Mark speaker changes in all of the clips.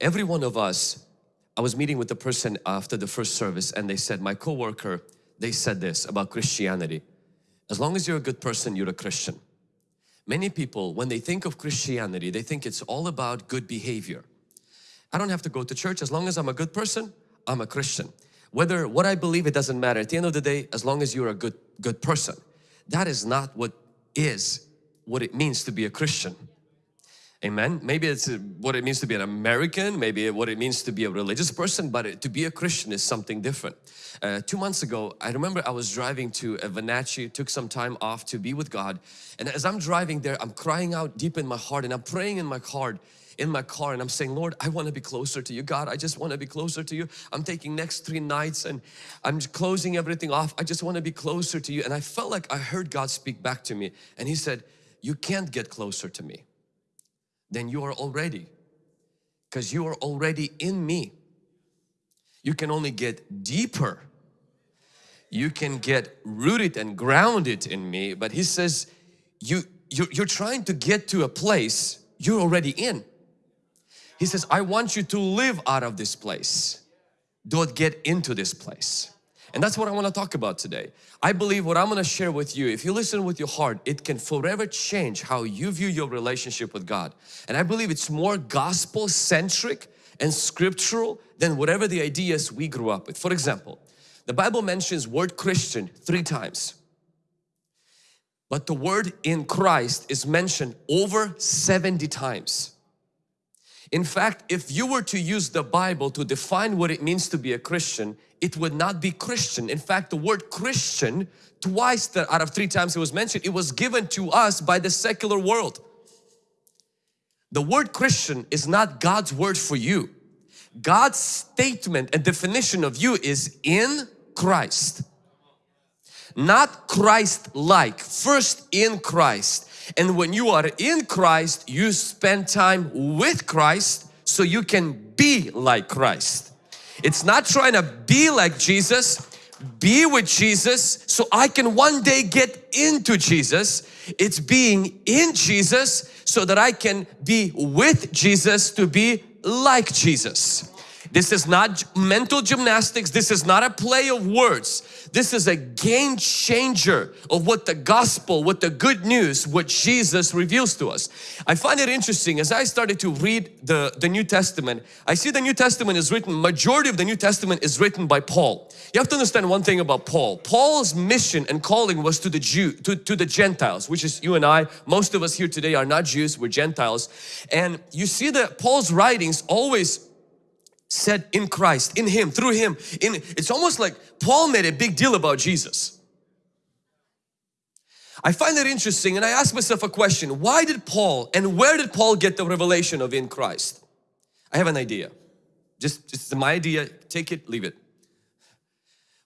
Speaker 1: Every one of us, I was meeting with the person after the first service and they said, my coworker, they said this about Christianity. As long as you're a good person, you're a Christian. Many people, when they think of Christianity, they think it's all about good behavior. I don't have to go to church. As long as I'm a good person, I'm a Christian. Whether what I believe, it doesn't matter. At the end of the day, as long as you're a good, good person. That is not what is, what it means to be a Christian. Amen. Maybe it's what it means to be an American, maybe what it means to be a religious person, but to be a Christian is something different. Uh, two months ago, I remember I was driving to Wenatchee, took some time off to be with God. And as I'm driving there, I'm crying out deep in my heart and I'm praying in my heart in my car and I'm saying, Lord, I want to be closer to you. God, I just want to be closer to you. I'm taking next three nights and I'm closing everything off. I just want to be closer to you. And I felt like I heard God speak back to me and He said, you can't get closer to me then you are already because you are already in me. You can only get deeper. You can get rooted and grounded in me. But he says, you, you're, you're trying to get to a place you're already in. He says, I want you to live out of this place. Don't get into this place. And that's what I want to talk about today. I believe what I'm going to share with you, if you listen with your heart, it can forever change how you view your relationship with God. And I believe it's more gospel centric and scriptural than whatever the ideas we grew up with. For example, the Bible mentions word Christian three times. But the word in Christ is mentioned over 70 times. In fact, if you were to use the Bible to define what it means to be a Christian, it would not be Christian. In fact, the word Christian, twice that out of three times it was mentioned, it was given to us by the secular world. The word Christian is not God's word for you. God's statement and definition of you is in Christ. Not Christ-like, first in Christ. And when you are in Christ, you spend time with Christ so you can be like Christ. It's not trying to be like Jesus, be with Jesus so I can one day get into Jesus. It's being in Jesus so that I can be with Jesus to be like Jesus. This is not mental gymnastics. This is not a play of words. This is a game changer of what the gospel, what the good news, what Jesus reveals to us. I find it interesting as I started to read the, the New Testament, I see the New Testament is written, majority of the New Testament is written by Paul. You have to understand one thing about Paul. Paul's mission and calling was to the Jew, to, to the Gentiles, which is you and I. Most of us here today are not Jews, we're Gentiles. And you see that Paul's writings always said in Christ, in Him, through Him. In It's almost like Paul made a big deal about Jesus. I find that interesting and I ask myself a question. Why did Paul and where did Paul get the revelation of in Christ? I have an idea. Just, just my idea, take it, leave it.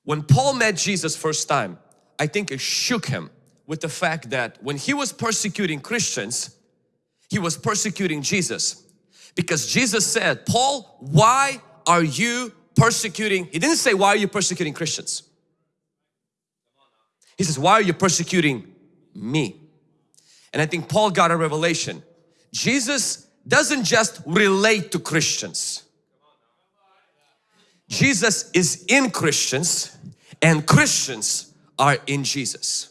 Speaker 1: When Paul met Jesus first time, I think it shook him with the fact that when he was persecuting Christians, he was persecuting Jesus. Because Jesus said, Paul, why are you persecuting? He didn't say, why are you persecuting Christians? He says, why are you persecuting me? And I think Paul got a revelation. Jesus doesn't just relate to Christians. Jesus is in Christians and Christians are in Jesus.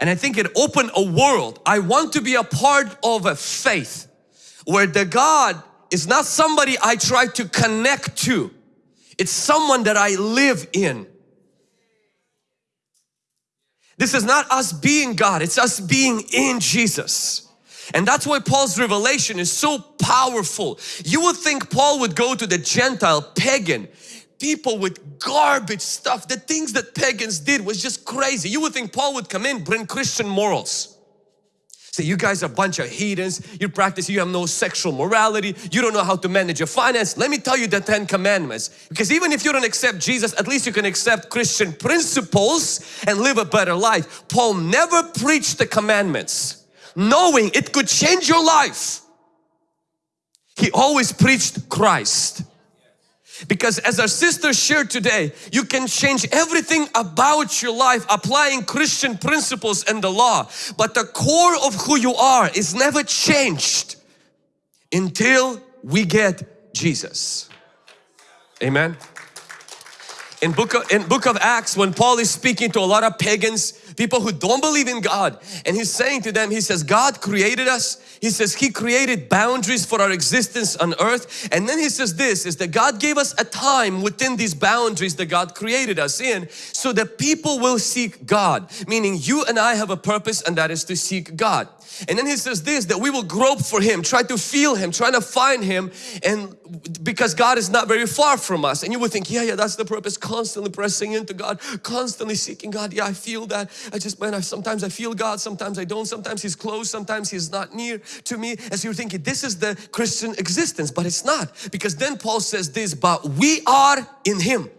Speaker 1: And I think it opened a world. I want to be a part of a faith where the God is not somebody I try to connect to. It's someone that I live in. This is not us being God, it's us being in Jesus. And that's why Paul's revelation is so powerful. You would think Paul would go to the Gentile pagan people with garbage stuff. The things that pagans did was just crazy. You would think Paul would come in, bring Christian morals. Say, you guys are a bunch of heathens, you practice, you have no sexual morality, you don't know how to manage your finance. Let me tell you the Ten Commandments. Because even if you don't accept Jesus, at least you can accept Christian principles and live a better life. Paul never preached the commandments, knowing it could change your life. He always preached Christ. Because as our sister shared today, you can change everything about your life applying Christian principles and the law. But the core of who you are is never changed until we get Jesus. Amen. In book, of, in book of Acts when Paul is speaking to a lot of pagans, people who don't believe in God and he's saying to them, he says God created us. He says he created boundaries for our existence on earth and then he says this is that God gave us a time within these boundaries that God created us in so that people will seek God. Meaning you and I have a purpose and that is to seek God. And then he says this, that we will grope for Him, try to feel Him, trying to find Him and because God is not very far from us. And you would think, yeah, yeah, that's the purpose, constantly pressing into God, constantly seeking God. Yeah, I feel that. I just, man, I, sometimes I feel God, sometimes I don't. Sometimes He's close, sometimes He's not near to me. As you're thinking, this is the Christian existence, but it's not. Because then Paul says this, but we are in Him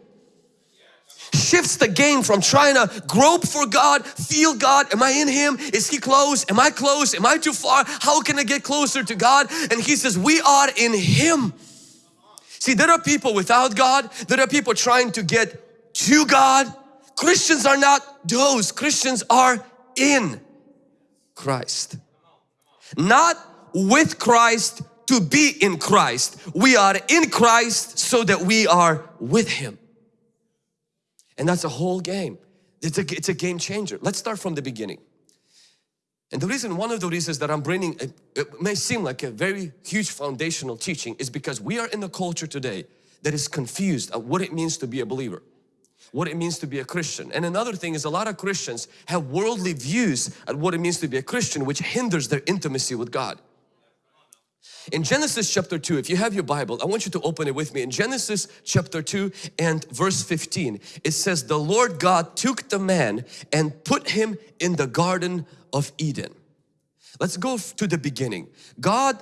Speaker 1: shifts the game from trying to grope for God, feel God, am I in Him? Is He close? Am I close? Am I too far? How can I get closer to God? And He says, we are in Him. See, there are people without God, there are people trying to get to God. Christians are not those, Christians are in Christ. Not with Christ to be in Christ. We are in Christ so that we are with Him. And that's a whole game. It's a, it's a game changer. Let's start from the beginning. And the reason, one of the reasons that I'm bringing, it may seem like a very huge foundational teaching is because we are in a culture today that is confused at what it means to be a believer what it means to be a Christian. And another thing is a lot of Christians have worldly views at what it means to be a Christian which hinders their intimacy with God. In Genesis chapter 2, if you have your Bible, I want you to open it with me. In Genesis chapter 2 and verse 15, it says, The Lord God took the man and put him in the Garden of Eden. Let's go to the beginning. God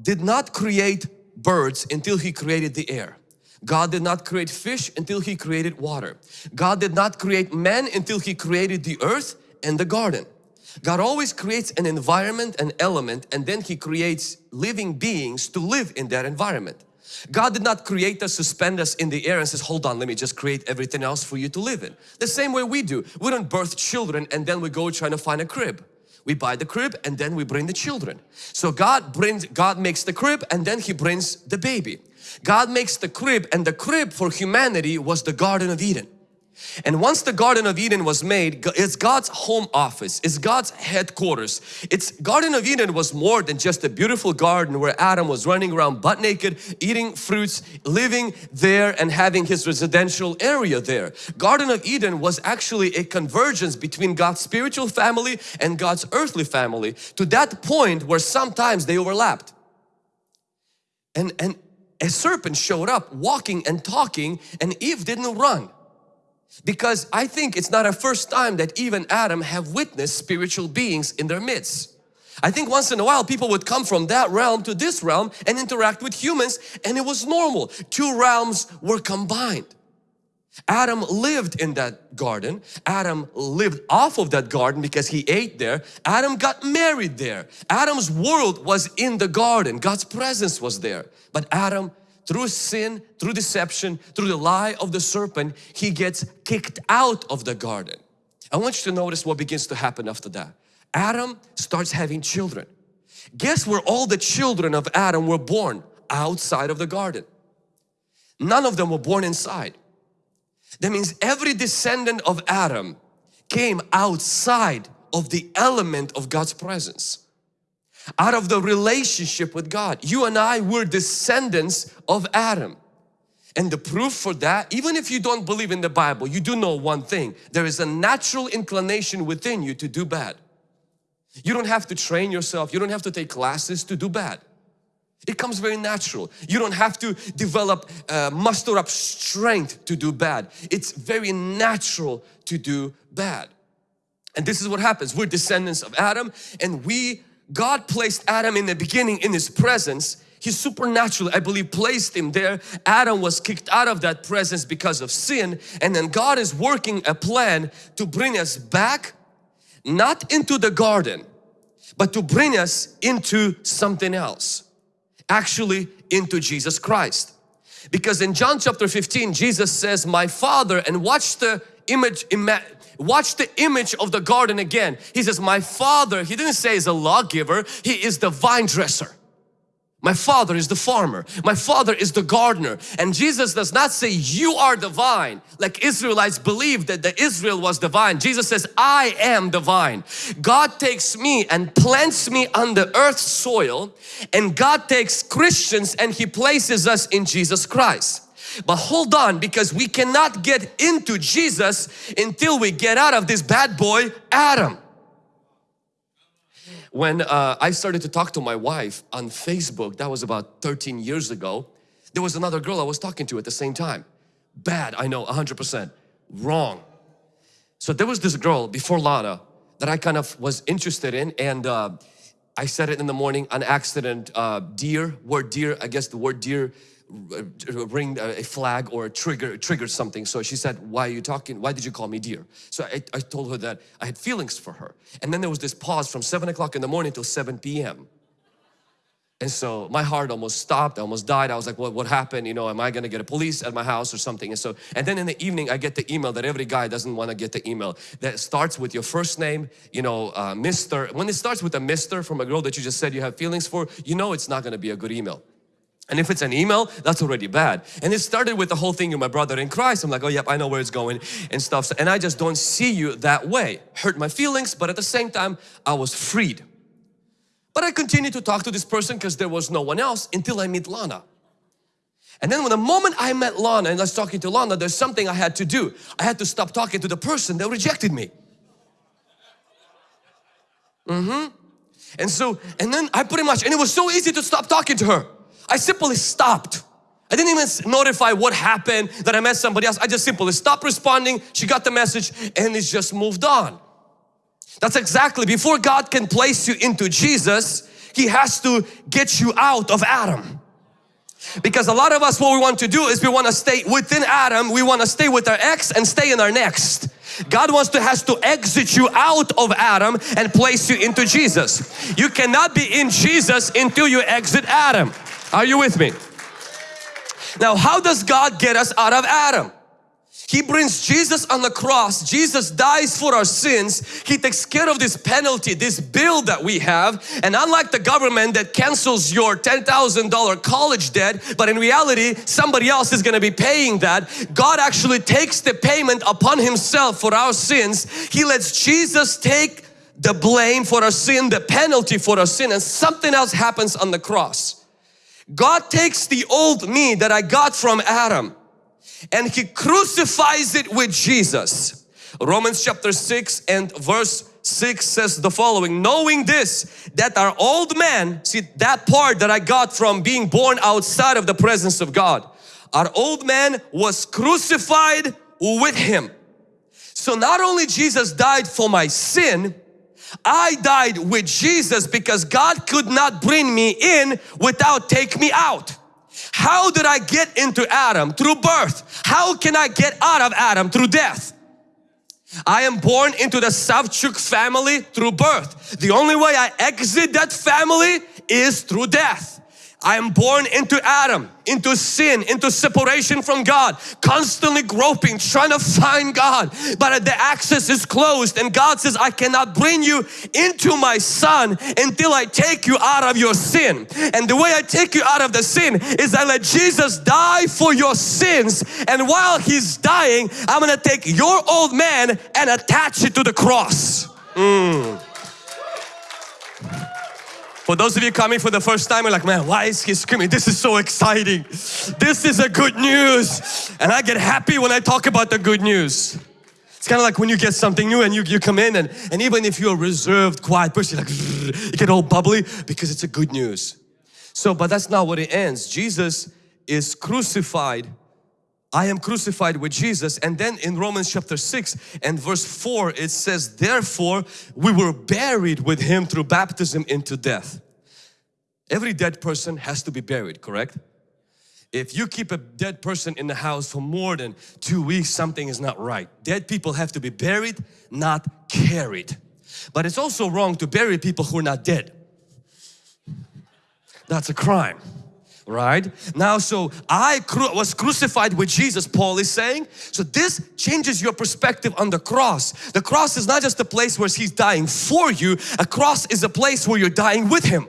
Speaker 1: did not create birds until He created the air. God did not create fish until He created water. God did not create man until He created the earth and the garden. God always creates an environment, an element, and then He creates living beings to live in that environment. God did not create us, suspend us in the air and says, hold on, let me just create everything else for you to live in. The same way we do. We don't birth children and then we go trying to find a crib. We buy the crib and then we bring the children. So God brings, God makes the crib and then He brings the baby. God makes the crib and the crib for humanity was the Garden of Eden. And once the Garden of Eden was made, it's God's home office, it's God's headquarters. It's Garden of Eden was more than just a beautiful garden where Adam was running around butt naked, eating fruits, living there and having his residential area there. Garden of Eden was actually a convergence between God's spiritual family and God's earthly family to that point where sometimes they overlapped. And, and a serpent showed up walking and talking and Eve didn't run. Because I think it's not a first time that Eve and Adam have witnessed spiritual beings in their midst. I think once in a while people would come from that realm to this realm and interact with humans and it was normal. Two realms were combined. Adam lived in that garden. Adam lived off of that garden because he ate there. Adam got married there. Adam's world was in the garden. God's presence was there. But Adam through sin, through deception, through the lie of the serpent, he gets kicked out of the garden. I want you to notice what begins to happen after that. Adam starts having children. Guess where all the children of Adam were born? Outside of the garden. None of them were born inside. That means every descendant of Adam came outside of the element of God's presence out of the relationship with God. You and I were descendants of Adam. And the proof for that, even if you don't believe in the Bible, you do know one thing. There is a natural inclination within you to do bad. You don't have to train yourself. You don't have to take classes to do bad. It comes very natural. You don't have to develop, uh, muster up strength to do bad. It's very natural to do bad. And this is what happens. We're descendants of Adam and we God placed Adam in the beginning in His presence He supernaturally, I believe, placed him there. Adam was kicked out of that presence because of sin and then God is working a plan to bring us back not into the garden but to bring us into something else actually into Jesus Christ because in John chapter 15 Jesus says my father and watch the image Watch the image of the garden again. He says, my father, he didn't say is a lawgiver, he is the vine dresser. My father is the farmer. My father is the gardener. And Jesus does not say you are divine like Israelites believed that the Israel was divine. Jesus says I am divine. God takes me and plants me on the earth's soil and God takes Christians and He places us in Jesus Christ. But hold on because we cannot get into Jesus until we get out of this bad boy Adam when uh, I started to talk to my wife on Facebook, that was about 13 years ago, there was another girl I was talking to at the same time. Bad, I know, 100%. Wrong. So there was this girl before Lana that I kind of was interested in and uh, I said it in the morning on accident, uh, deer, word deer, I guess the word deer Uh, uh, ring uh, a flag or a trigger trigger something so she said why are you talking why did you call me dear so I, I told her that I had feelings for her and then there was this pause from 7 o'clock in the morning till 7 p.m. And so my heart almost stopped, I almost died. I was like, what, what happened? You know, am I gonna get a police at my house or something? And so, and then in the evening, I get the email that every guy doesn't wanna get the email that starts with your first name, you know, uh, Mr. When it starts with a Mr. from a girl that you just said you have feelings for, you know it's not gonna be a good email. And if it's an email, that's already bad. And it started with the whole thing, you're my brother in Christ. I'm like, oh yep, I know where it's going and stuff. And I just don't see you that way. Hurt my feelings, but at the same time, I was freed. But I continued to talk to this person because there was no one else until I meet Lana. And then when the moment I met Lana and I was talking to Lana, there's something I had to do. I had to stop talking to the person that rejected me. Mm-hmm. And so, and then I pretty much, and it was so easy to stop talking to her. I simply stopped. I didn't even notify what happened that I met somebody else. I just simply stopped responding. She got the message and it's just moved on. That's exactly before God can place you into Jesus, He has to get you out of Adam. Because a lot of us what we want to do is we want to stay within Adam, we want to stay with our ex and stay in our next. God wants to has to exit you out of Adam and place you into Jesus. You cannot be in Jesus until you exit Adam. Are you with me? Now how does God get us out of Adam? He brings Jesus on the cross. Jesus dies for our sins. He takes care of this penalty, this bill that we have. And unlike the government that cancels your $10,000 college debt, but in reality, somebody else is going to be paying that. God actually takes the payment upon Himself for our sins. He lets Jesus take the blame for our sin, the penalty for our sin, and something else happens on the cross. God takes the old me that I got from Adam and He crucifies it with Jesus. Romans chapter 6 and verse 6 says the following, knowing this, that our old man, see that part that I got from being born outside of the presence of God, our old man was crucified with Him. So not only Jesus died for my sin, I died with Jesus because God could not bring me in without take me out. How did I get into Adam? Through birth. How can I get out of Adam? Through death. I am born into the Savchuk family through birth. The only way I exit that family is through death. I am born into Adam, into sin, into separation from God, constantly groping, trying to find God. But the access is closed and God says, I cannot bring you into my son until I take you out of your sin. And the way I take you out of the sin is I let Jesus die for your sins. And while He's dying, I'm going to take your old man and attach it to the cross. Mm. For those of you coming for the first time, you're like, man, why is he screaming? This is so exciting. This is a good news. And I get happy when I talk about the good news. It's kind of like when you get something new and you, you come in and, and even if you're a reserved, quiet person, like you get all bubbly because it's a good news. So, but that's not what it ends. Jesus is crucified. I am crucified with Jesus. And then in Romans chapter 6 and verse 4, it says, therefore we were buried with Him through baptism into death. Every dead person has to be buried, correct? If you keep a dead person in the house for more than two weeks, something is not right. Dead people have to be buried, not carried. But it's also wrong to bury people who are not dead. That's a crime right? Now so I cru was crucified with Jesus Paul is saying. So this changes your perspective on the cross. The cross is not just a place where he's dying for you. A cross is a place where you're dying with him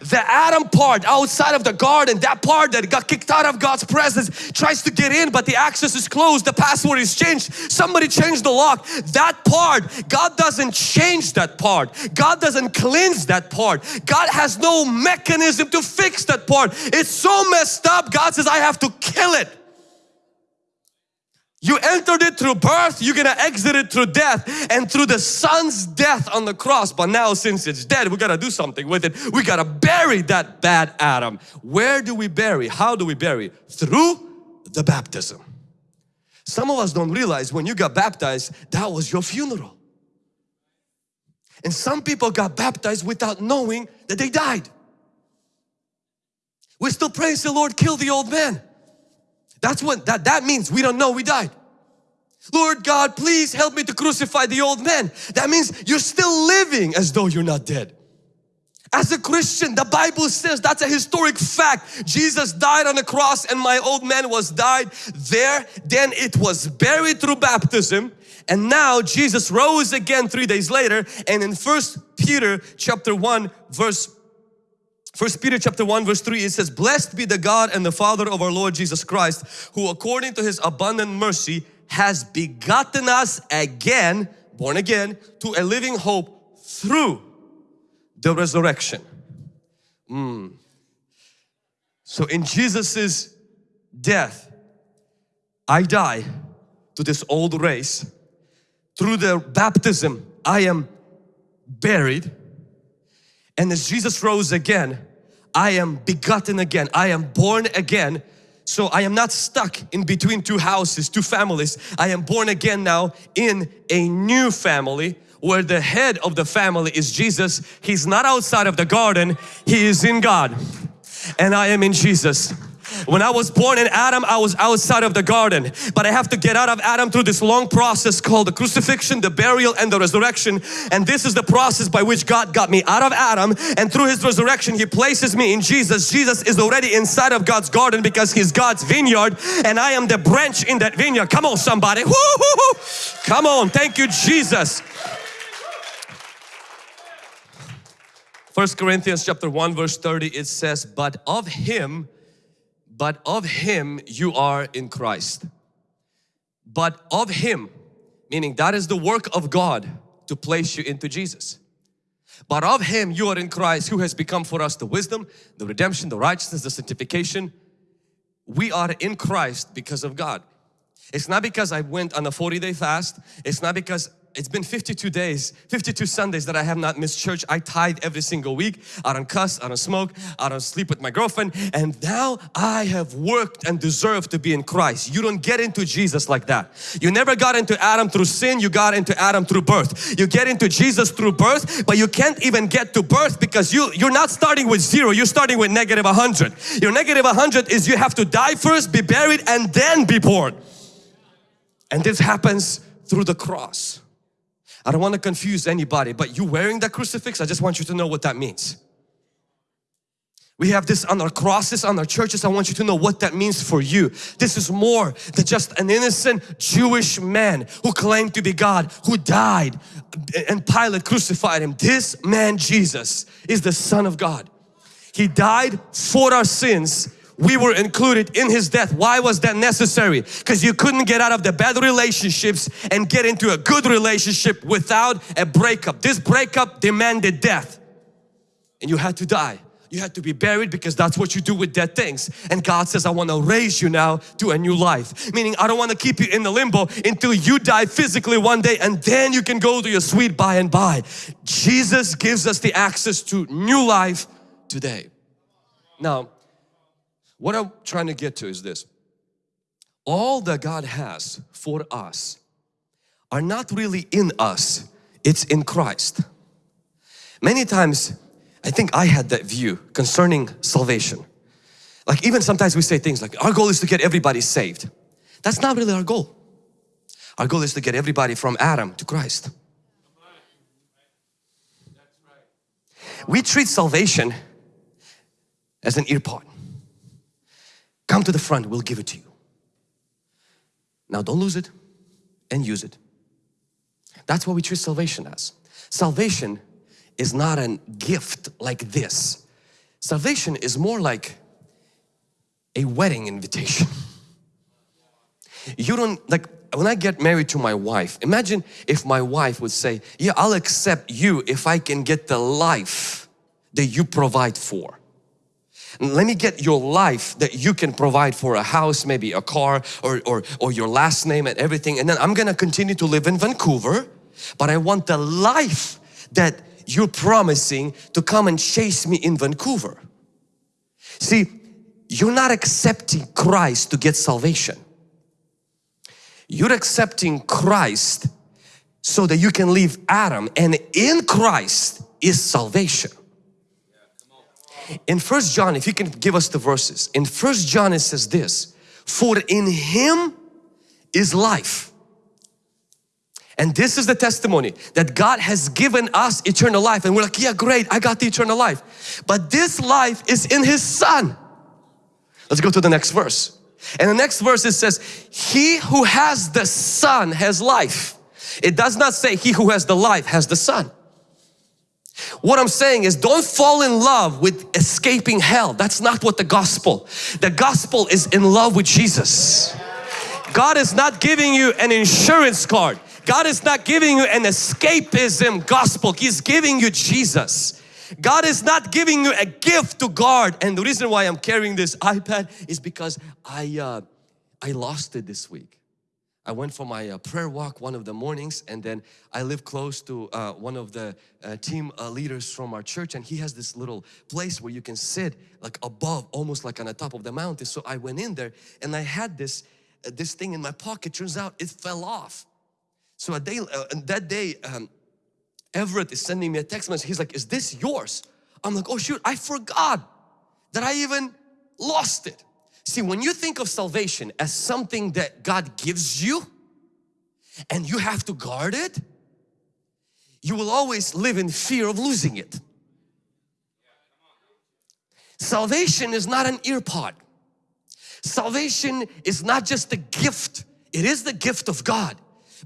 Speaker 1: The Adam part outside of the garden, that part that got kicked out of God's presence tries to get in but the access is closed, the password is changed, somebody changed the lock. That part, God doesn't change that part. God doesn't cleanse that part. God has no mechanism to fix that part. It's so messed up, God says I have to kill it. You entered it through birth, you're gonna exit it through death and through the son's death on the cross. But now since it's dead, we gotta do something with it. We gotta bury that bad Adam. Where do we bury? How do we bury? Through the baptism. Some of us don't realize when you got baptized, that was your funeral. And some people got baptized without knowing that they died. We still praise the Lord, kill the old man. That's what that, that means we don't know we died. Lord God, please help me to crucify the old man. That means you're still living as though you're not dead. As a Christian, the Bible says that's a historic fact. Jesus died on the cross and my old man was died there. Then it was buried through baptism. And now Jesus rose again three days later. And in First Peter chapter 1 verse First Peter chapter 1 verse 3 it says blessed be the God and the Father of our Lord Jesus Christ who according to his abundant mercy has begotten us again born again to a living hope through the resurrection. Mm. So in Jesus's death I die to this old race. Through the baptism I am buried and as Jesus rose again, I am begotten again. I am born again. So I am not stuck in between two houses, two families. I am born again now in a new family where the head of the family is Jesus. He's not outside of the garden. He is in God. And I am in Jesus. When I was born in Adam, I was outside of the garden. But I have to get out of Adam through this long process called the crucifixion, the burial and the resurrection. And this is the process by which God got me out of Adam and through His resurrection He places me in Jesus. Jesus is already inside of God's garden because He's God's vineyard and I am the branch in that vineyard. Come on somebody. Come on. Thank you Jesus. First Corinthians chapter 1 verse 30 it says, but of Him but of Him you are in Christ. But of Him, meaning that is the work of God to place you into Jesus. But of Him you are in Christ who has become for us the wisdom, the redemption, the righteousness, the sanctification. We are in Christ because of God. It's not because I went on a 40 day fast. It's not because it's been 52 days, 52 Sundays that I have not missed church. I tithe every single week. I don't cuss, I don't smoke, I don't sleep with my girlfriend. And now I have worked and deserve to be in Christ. You don't get into Jesus like that. You never got into Adam through sin, you got into Adam through birth. You get into Jesus through birth, but you can't even get to birth because you, you're not starting with zero, you're starting with negative 100. Your negative 100 is you have to die first, be buried and then be born. And this happens through the cross. I don't want to confuse anybody, but you wearing that crucifix, I just want you to know what that means. We have this on our crosses, on our churches. I want you to know what that means for you. This is more than just an innocent Jewish man who claimed to be God, who died and Pilate crucified him. This man, Jesus, is the Son of God. He died for our sins we were included in His death. Why was that necessary? Because you couldn't get out of the bad relationships and get into a good relationship without a breakup. This breakup demanded death and you had to die. You had to be buried because that's what you do with dead things. And God says, I want to raise you now to a new life. Meaning, I don't want to keep you in the limbo until you die physically one day and then you can go to your sweet by and by. Jesus gives us the access to new life today. Now, what I'm trying to get to is this. All that God has for us are not really in us, it's in Christ. Many times, I think I had that view concerning salvation. Like even sometimes we say things like, our goal is to get everybody saved. That's not really our goal. Our goal is to get everybody from Adam to Christ. We treat salvation as an AirPod. Come to the front, we'll give it to you. Now don't lose it and use it. That's what we treat salvation as. Salvation is not a gift like this. Salvation is more like a wedding invitation. You don't, like when I get married to my wife, imagine if my wife would say, yeah, I'll accept you if I can get the life that you provide for. Let me get your life that you can provide for a house, maybe a car or, or, or your last name and everything. And then I'm gonna continue to live in Vancouver, but I want the life that you're promising to come and chase me in Vancouver. See, you're not accepting Christ to get salvation. You're accepting Christ so that you can leave Adam and in Christ is salvation. In First John, if you can give us the verses, in First John it says this, for in Him is life. And this is the testimony that God has given us eternal life and we're like, yeah great, I got the eternal life. But this life is in His Son. Let's go to the next verse. And the next verse it says, He who has the Son has life. It does not say he who has the life has the Son. What I'm saying is don't fall in love with escaping hell. That's not what the gospel. The gospel is in love with Jesus. God is not giving you an insurance card. God is not giving you an escapism gospel. He's giving you Jesus. God is not giving you a gift to guard and the reason why I'm carrying this iPad is because I, uh, I lost it this week. I went for my uh, prayer walk one of the mornings and then I live close to uh, one of the uh, team uh, leaders from our church and he has this little place where you can sit like above almost like on the top of the mountain so I went in there and I had this uh, this thing in my pocket turns out it fell off so a day uh, that day um, Everett is sending me a text message. He's like, is this yours? I'm like, oh shoot, I forgot that I even lost it. See, when you think of salvation as something that God gives you and you have to guard it, you will always live in fear of losing it. Salvation is not an AirPod. Salvation is not just a gift. It is the gift of God.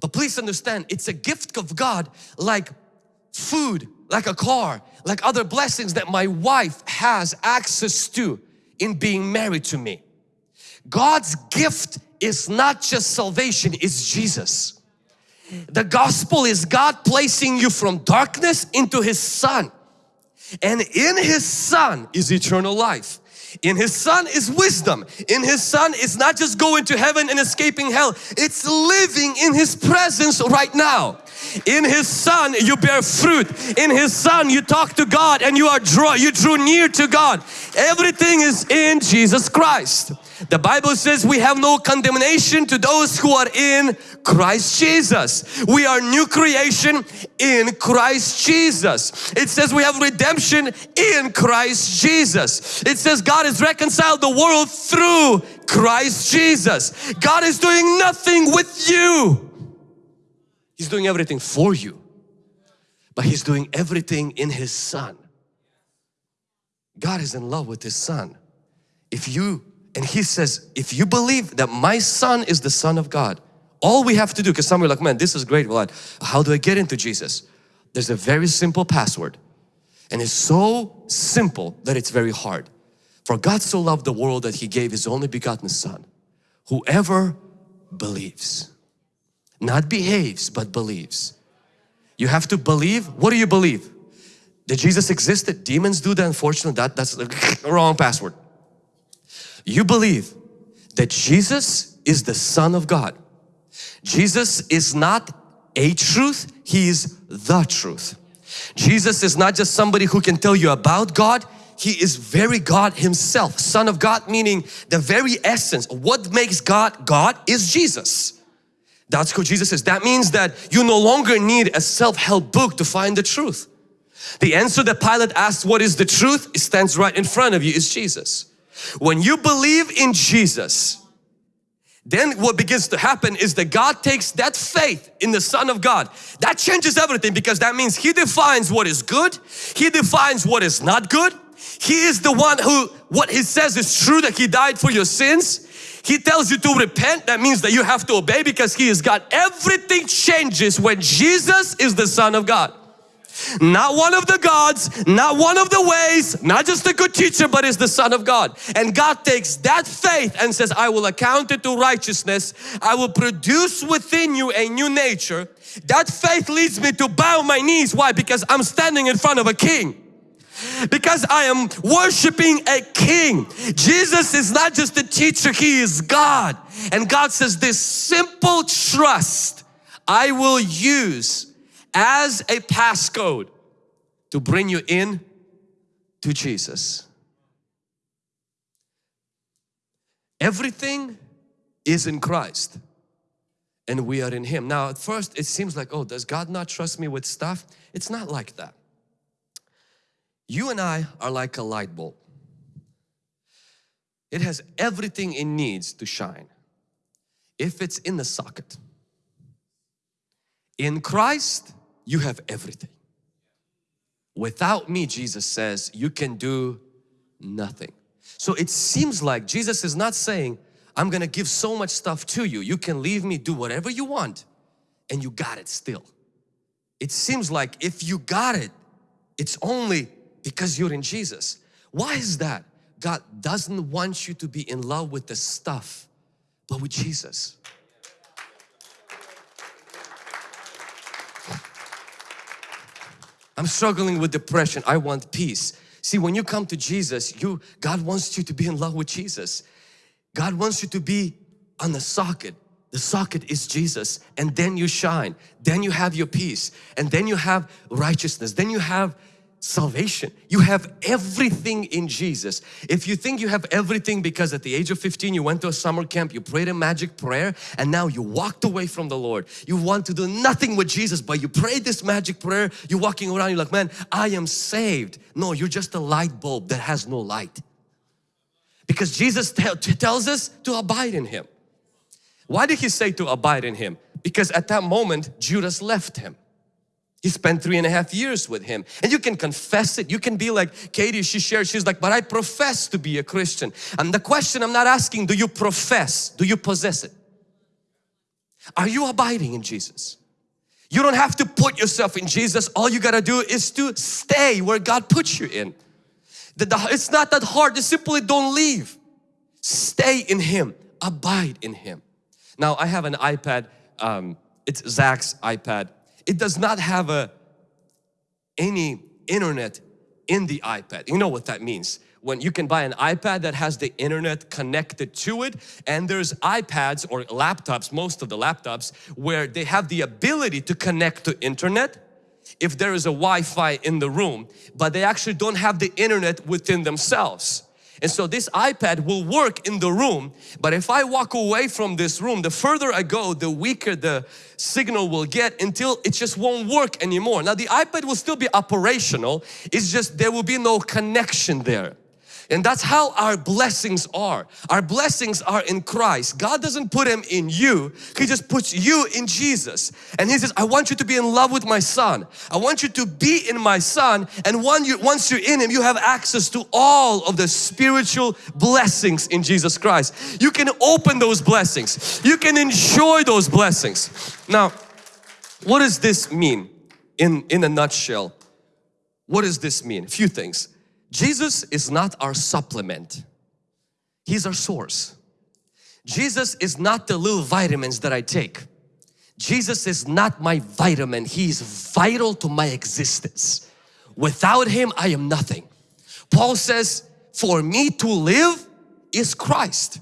Speaker 1: But please understand, it's a gift of God like food, like a car, like other blessings that my wife has access to in being married to me. God's gift is not just salvation, it's Jesus. The gospel is God placing you from darkness into His Son. And in His Son is eternal life. In His Son is wisdom. In His Son is not just going to heaven and escaping hell. It's living in His presence right now. In His Son you bear fruit. In His Son you talk to God and you are draw, you drew near to God. Everything is in Jesus Christ. The Bible says we have no condemnation to those who are in Christ Jesus. We are new creation in Christ Jesus. It says we have redemption in Christ Jesus. It says God has reconciled the world through Christ Jesus. God is doing nothing with you. He's doing everything for you. But He's doing everything in His Son. God is in love with His Son. If you, and He says, if you believe that my Son is the Son of God, all we have to do, because some are like, man, this is great, well, how do I get into Jesus? There's a very simple password. And it's so simple that it's very hard. For God so loved the world that He gave His only begotten Son. Whoever believes not behaves but believes. You have to believe. What do you believe? That Jesus existed? Demons do that unfortunately. That, that's the wrong password. You believe that Jesus is the Son of God. Jesus is not a truth, He is the truth. Jesus is not just somebody who can tell you about God, He is very God Himself. Son of God meaning the very essence. What makes God God is Jesus. That's who Jesus is. That means that you no longer need a self-help book to find the truth. The answer that Pilate asked, what is the truth? It stands right in front of you is Jesus. When you believe in Jesus, then what begins to happen is that God takes that faith in the Son of God. That changes everything because that means He defines what is good. He defines what is not good. He is the one who, what He says is true that He died for your sins. He tells you to repent, that means that you have to obey because He is God. everything changes when Jesus is the Son of God. Not one of the gods, not one of the ways, not just a good teacher, but is the Son of God. And God takes that faith and says, I will account it to righteousness. I will produce within you a new nature. That faith leads me to bow my knees. Why? Because I'm standing in front of a king because I am worshiping a king. Jesus is not just a teacher, He is God. And God says this simple trust I will use as a passcode to bring you in to Jesus. Everything is in Christ and we are in Him. Now at first it seems like, oh, does God not trust me with stuff? It's not like that. You and I are like a light bulb. It has everything it needs to shine if it's in the socket. In Christ, you have everything. Without me, Jesus says, you can do nothing. So it seems like Jesus is not saying, I'm gonna give so much stuff to you. You can leave me, do whatever you want and you got it still. It seems like if you got it, it's only because you're in Jesus. Why is that? God doesn't want you to be in love with the stuff, but with Jesus. I'm struggling with depression. I want peace. See, when you come to Jesus, you God wants you to be in love with Jesus. God wants you to be on the socket. The socket is Jesus and then you shine. Then you have your peace and then you have righteousness. Then you have salvation. You have everything in Jesus. If you think you have everything because at the age of 15 you went to a summer camp, you prayed a magic prayer and now you walked away from the Lord. You want to do nothing with Jesus but you prayed this magic prayer, you're walking around, you're like, man, I am saved. No, you're just a light bulb that has no light. Because Jesus tells us to abide in Him. Why did He say to abide in Him? Because at that moment Judas left Him. He spent three and a half years with him. And you can confess it. You can be like Katie, she shared, she's like, but I profess to be a Christian. And the question I'm not asking, do you profess? Do you possess it? Are you abiding in Jesus? You don't have to put yourself in Jesus. All you got to do is to stay where God puts you in. It's not that hard. Just simply don't leave. Stay in Him. Abide in Him. Now I have an iPad. Um, it's Zach's iPad it does not have a any internet in the iPad. You know what that means. When you can buy an iPad that has the internet connected to it and there's iPads or laptops, most of the laptops, where they have the ability to connect to internet if there is a Wi-Fi in the room, but they actually don't have the internet within themselves. And so this iPad will work in the room, but if I walk away from this room, the further I go, the weaker the signal will get until it just won't work anymore. Now the iPad will still be operational, it's just there will be no connection there. And that's how our blessings are. Our blessings are in Christ. God doesn't put them in you. He just puts you in Jesus. And He says, I want you to be in love with my Son. I want you to be in my Son. And you, once you're in Him, you have access to all of the spiritual blessings in Jesus Christ. You can open those blessings. You can enjoy those blessings. Now, what does this mean in, in a nutshell? What does this mean? A few things. Jesus is not our supplement. He's our source. Jesus is not the little vitamins that I take. Jesus is not my vitamin. He is vital to my existence. Without Him, I am nothing. Paul says, for me to live is Christ.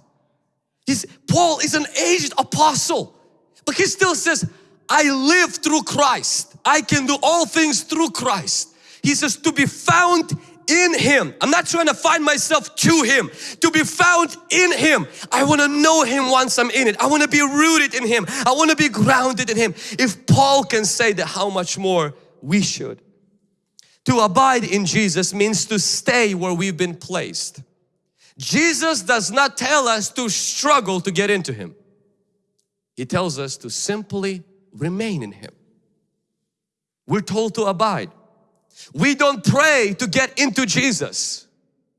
Speaker 1: He's, Paul is an aged apostle, but he still says, I live through Christ. I can do all things through Christ. He says, to be found in Him. I'm not trying to find myself to Him. To be found in Him. I want to know Him once I'm in it. I want to be rooted in Him. I want to be grounded in Him. If Paul can say that, how much more we should. To abide in Jesus means to stay where we've been placed. Jesus does not tell us to struggle to get into Him. He tells us to simply remain in Him. We're told to abide. We don't pray to get into Jesus.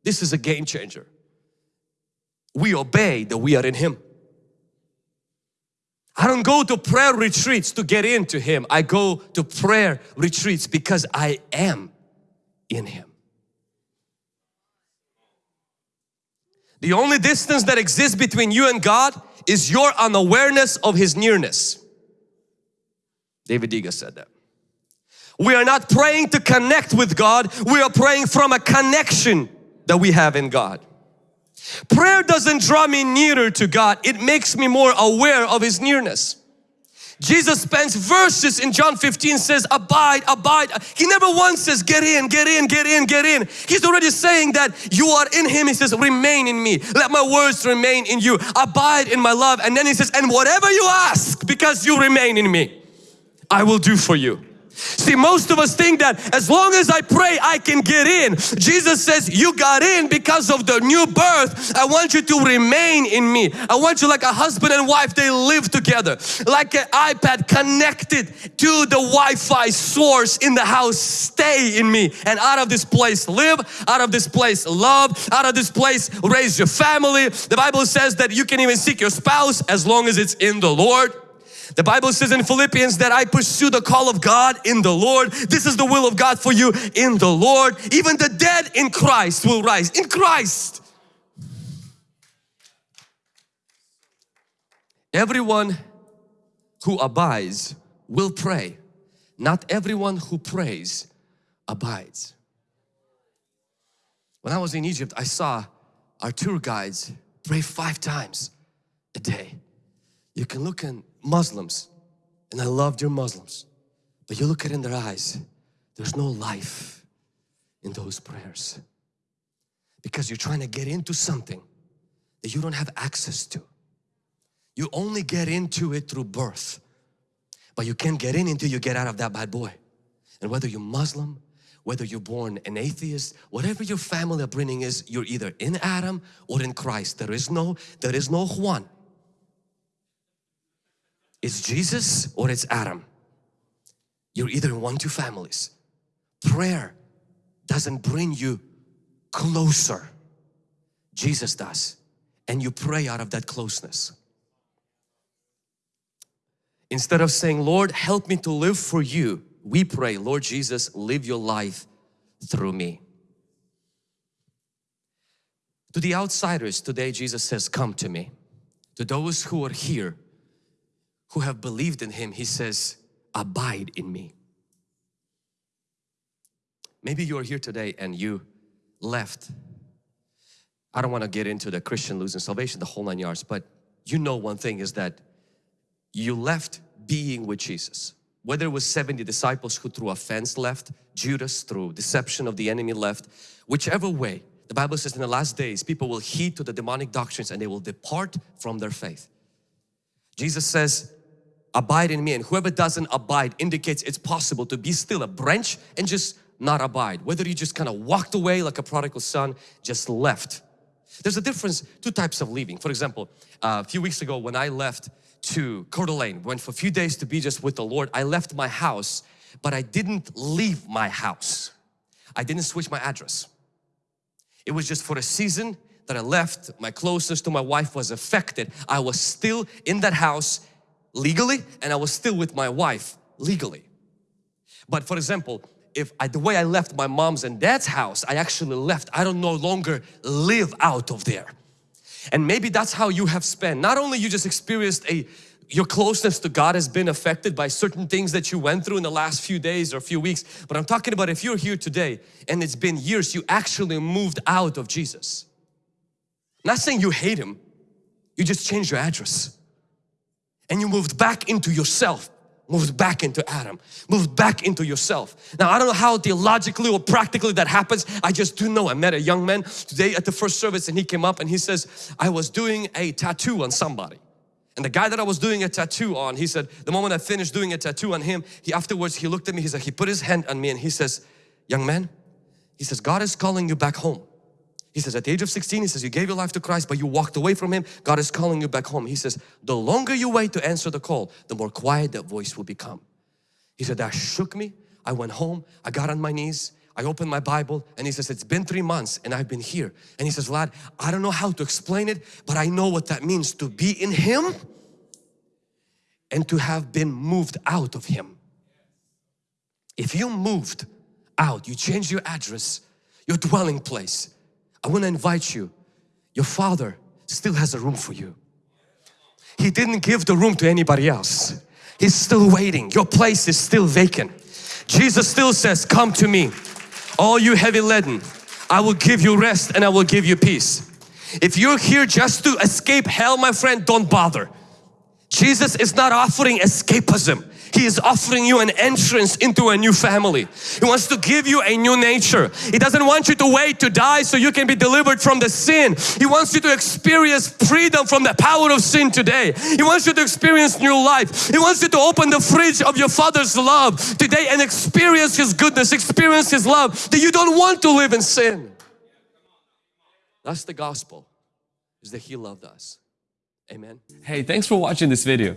Speaker 1: This is a game changer. We obey that we are in Him. I don't go to prayer retreats to get into Him. I go to prayer retreats because I am in Him. The only distance that exists between you and God is your unawareness of His nearness. David Diga said that. We are not praying to connect with God, we are praying from a connection that we have in God. Prayer doesn't draw me nearer to God, it makes me more aware of His nearness. Jesus spends verses in John 15 says abide, abide. He never once says get in, get in, get in, get in. He's already saying that you are in Him. He says remain in me. Let my words remain in you. Abide in my love. And then He says and whatever you ask because you remain in me, I will do for you. See, most of us think that as long as I pray, I can get in. Jesus says, you got in because of the new birth. I want you to remain in me. I want you like a husband and wife, they live together. Like an iPad connected to the Wi-Fi source in the house. Stay in me. And out of this place live, out of this place love, out of this place raise your family. The Bible says that you can even seek your spouse as long as it's in the Lord. The Bible says in Philippians that I pursue the call of God in the Lord. This is the will of God for you in the Lord. Even the dead in Christ will rise. In Christ. Everyone who abides will pray. Not everyone who prays abides. When I was in Egypt, I saw our tour guides pray five times a day. You can look in Muslims. And I loved your Muslims. But you look at in their eyes. There's no life in those prayers. Because you're trying to get into something that you don't have access to. You only get into it through birth. But you can't get in until you get out of that bad boy. And whether you're Muslim whether you're born an atheist whatever your family upbringing is you're either in Adam or in Christ. There is no there is no Juan it's Jesus or it's Adam. You're either in one two families. Prayer doesn't bring you closer. Jesus does. And you pray out of that closeness. Instead of saying, Lord, help me to live for you, we pray, Lord Jesus, live your life through me. To the outsiders today, Jesus says, come to me. To those who are here, who have believed in Him, He says, abide in me. Maybe you are here today and you left. I don't want to get into the Christian losing salvation, the whole nine yards, but you know one thing is that you left being with Jesus. Whether it was 70 disciples who through offense left, Judas through deception of the enemy left, whichever way, the Bible says in the last days people will heed to the demonic doctrines and they will depart from their faith. Jesus says, abide in me and whoever doesn't abide indicates it's possible to be still a branch and just not abide. Whether you just kind of walked away like a prodigal son just left. There's a difference two types of leaving. For example uh, a few weeks ago when I left to Coeur d'Alene went for a few days to be just with the Lord I left my house but I didn't leave my house. I didn't switch my address. It was just for a season that I left my closeness to my wife was affected. I was still in that house legally and I was still with my wife legally. But for example, if I, the way I left my mom's and dad's house, I actually left. I don't no longer live out of there. And maybe that's how you have spent. Not only you just experienced a your closeness to God has been affected by certain things that you went through in the last few days or few weeks. But I'm talking about if you're here today and it's been years, you actually moved out of Jesus. not saying you hate Him, you just changed your address and you moved back into yourself moved back into Adam, moved back into yourself. Now I don't know how theologically or practically that happens. I just do know I met a young man today at the first service and he came up and he says, I was doing a tattoo on somebody. And the guy that I was doing a tattoo on, he said, the moment I finished doing a tattoo on him, he afterwards he looked at me, he said, he put his hand on me and he says, young man, he says, God is calling you back home. He says at the age of 16, he says you gave your life to Christ but you walked away from Him. God is calling you back home. He says the longer you wait to answer the call, the more quiet that voice will become. He said that shook me. I went home, I got on my knees, I opened my Bible and he says it's been three months and I've been here. And he says lad, I don't know how to explain it but I know what that means to be in Him and to have been moved out of Him. If you moved out, you changed your address, your dwelling place, I want to invite you, your Father still has a room for you. He didn't give the room to anybody else. He's still waiting. Your place is still vacant. Jesus still says, come to me, all you heavy laden. I will give you rest and I will give you peace. If you're here just to escape hell, my friend, don't bother. Jesus is not offering escapism. He is offering you an entrance into a new family. He wants to give you a new nature. He doesn't want you to wait to die so you can be delivered from the sin. He wants you to experience freedom from the power of sin today. He wants you to experience new life. He wants you to open the fridge of your Father's love today and experience His goodness, experience His love that you don't want to live in sin. That's the gospel, is that He loved us. Amen.
Speaker 2: Hey, thanks for watching this video.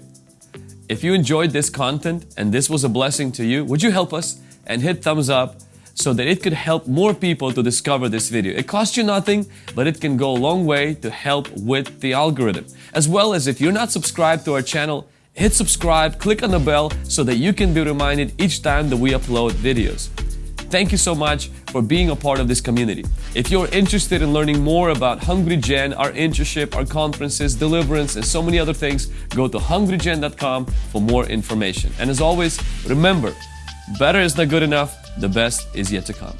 Speaker 2: If you enjoyed this content and this was a blessing to you, would you help us and hit thumbs up so that it could help more people to discover this video. It costs you nothing, but it can go a long way to help with the algorithm. As well as if you're not subscribed to our channel, hit subscribe, click on the bell so that you can be reminded each time that we upload videos. Thank you so much for being a part of this community. If you're interested in learning more about Hungry Gen, our internship, our conferences, deliverance, and so many other things, go to hungrygen.com for more information. And as always, remember, better is not good enough, the best is yet to come.